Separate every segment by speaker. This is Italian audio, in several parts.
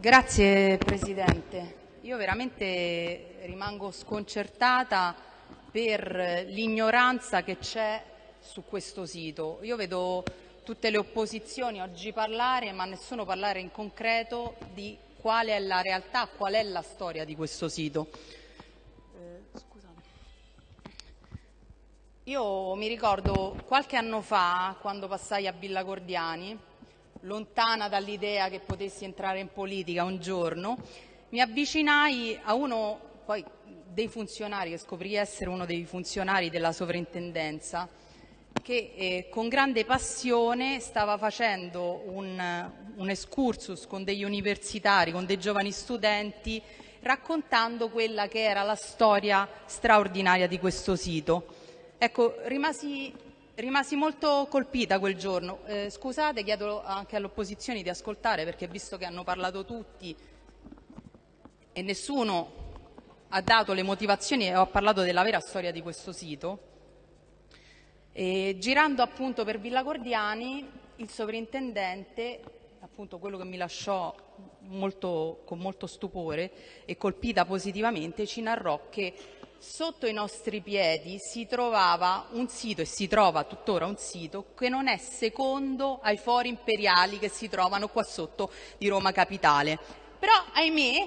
Speaker 1: Grazie Presidente. Io veramente rimango sconcertata per l'ignoranza che c'è su questo sito. Io vedo tutte le opposizioni oggi parlare, ma nessuno parlare in concreto di qual è la realtà, qual è la storia di questo sito. Eh, Io mi ricordo qualche anno fa, quando passai a Villa Gordiani, lontana dall'idea che potessi entrare in politica un giorno, mi avvicinai a uno poi, dei funzionari, che scoprì essere uno dei funzionari della sovrintendenza, che eh, con grande passione stava facendo un, un excursus con degli universitari, con dei giovani studenti, raccontando quella che era la storia straordinaria di questo sito. Ecco, rimasi Rimasi molto colpita quel giorno. Eh, scusate, chiedo anche all'opposizione di ascoltare perché visto che hanno parlato tutti e nessuno ha dato le motivazioni e ho parlato della vera storia di questo sito, e girando appunto per Villa Gordiani il sovrintendente, appunto quello che mi lasciò molto, con molto stupore e colpita positivamente, ci narrò che sotto i nostri piedi si trovava un sito, e si trova tuttora un sito, che non è secondo ai fori imperiali che si trovano qua sotto di Roma Capitale. Però, ahimè,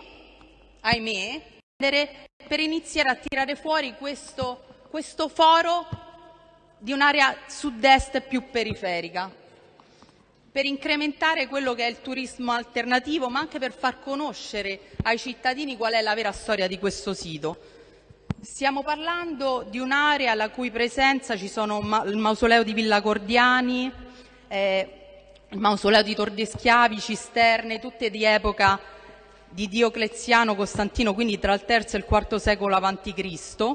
Speaker 1: ahimè, per iniziare a tirare fuori questo, questo foro di un'area sud-est più periferica, per incrementare quello che è il turismo alternativo, ma anche per far conoscere ai cittadini qual è la vera storia di questo sito. Stiamo parlando di un'area la cui presenza ci sono il mausoleo di Villa Cordiani, eh, il mausoleo di Tor de Schiavi, cisterne, tutte di epoca di Diocleziano Costantino, quindi tra il III e il IV secolo a.C.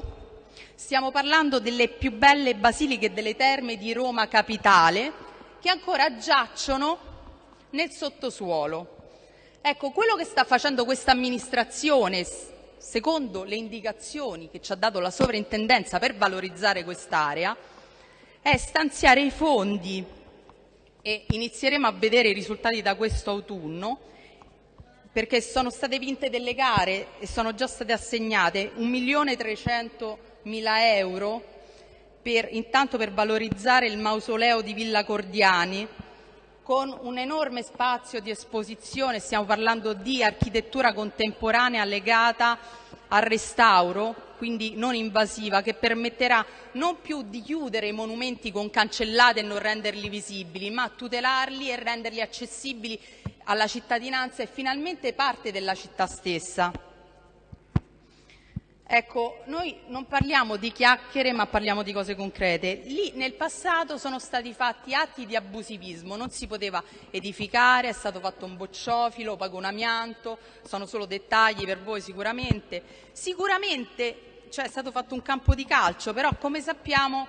Speaker 1: Stiamo parlando delle più belle basiliche delle terme di Roma capitale che ancora giacciono nel sottosuolo. Ecco, quello che sta facendo questa amministrazione secondo le indicazioni che ci ha dato la sovrintendenza per valorizzare quest'area, è stanziare i fondi. E inizieremo a vedere i risultati da questo autunno perché sono state vinte delle gare e sono già state assegnate 1.300.000 euro per, intanto per valorizzare il mausoleo di Villa Cordiani con un enorme spazio di esposizione, stiamo parlando di architettura contemporanea legata al restauro, quindi non invasiva, che permetterà non più di chiudere i monumenti con cancellate e non renderli visibili, ma tutelarli e renderli accessibili alla cittadinanza e finalmente parte della città stessa. Ecco, noi non parliamo di chiacchiere ma parliamo di cose concrete. Lì nel passato sono stati fatti atti di abusivismo, non si poteva edificare, è stato fatto un bocciofilo, pago un amianto, sono solo dettagli per voi sicuramente. Sicuramente cioè, è stato fatto un campo di calcio, però come sappiamo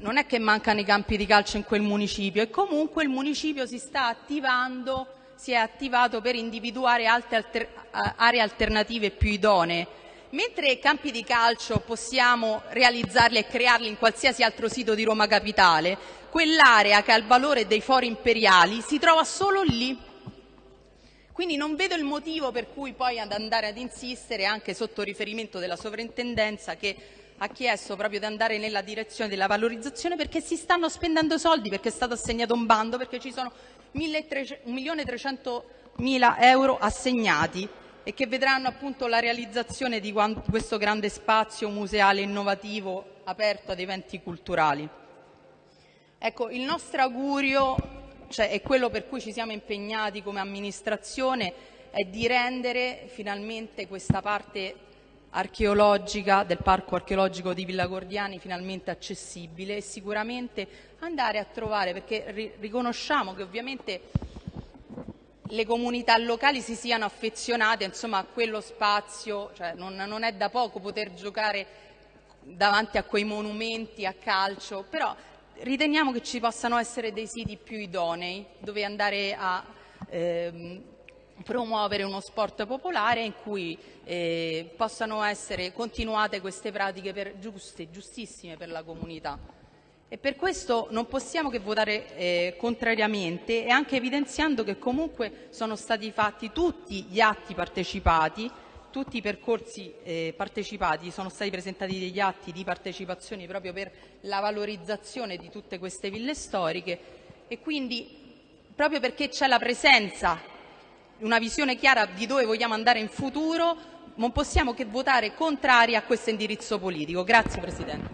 Speaker 1: non è che mancano i campi di calcio in quel municipio e comunque il municipio si sta attivando, si è attivato per individuare altre aree alternative più idonee Mentre campi di calcio possiamo realizzarli e crearli in qualsiasi altro sito di Roma Capitale, quell'area che ha il valore dei fori imperiali si trova solo lì. Quindi non vedo il motivo per cui poi ad andare ad insistere anche sotto riferimento della sovrintendenza che ha chiesto proprio di andare nella direzione della valorizzazione perché si stanno spendendo soldi, perché è stato assegnato un bando, perché ci sono 1.300.000 euro assegnati e che vedranno appunto la realizzazione di questo grande spazio museale innovativo aperto ad eventi culturali. Ecco, il nostro augurio, cioè è quello per cui ci siamo impegnati come amministrazione, è di rendere finalmente questa parte archeologica del parco archeologico di Villa Gordiani finalmente accessibile e sicuramente andare a trovare, perché riconosciamo che ovviamente le comunità locali si siano affezionate insomma, a quello spazio, cioè non, non, è da poco poter giocare davanti a quei monumenti a calcio, però riteniamo che ci possano essere dei siti più idonei dove andare a ehm, promuovere uno sport popolare in cui eh, possano essere continuate queste pratiche per, giuste, giustissime per la comunità. E per questo non possiamo che votare eh, contrariamente e anche evidenziando che comunque sono stati fatti tutti gli atti partecipati, tutti i percorsi eh, partecipati, sono stati presentati degli atti di partecipazione proprio per la valorizzazione di tutte queste ville storiche e quindi proprio perché c'è la presenza, una visione chiara di dove vogliamo andare in futuro, non possiamo che votare contrari a questo indirizzo politico. Grazie Presidente.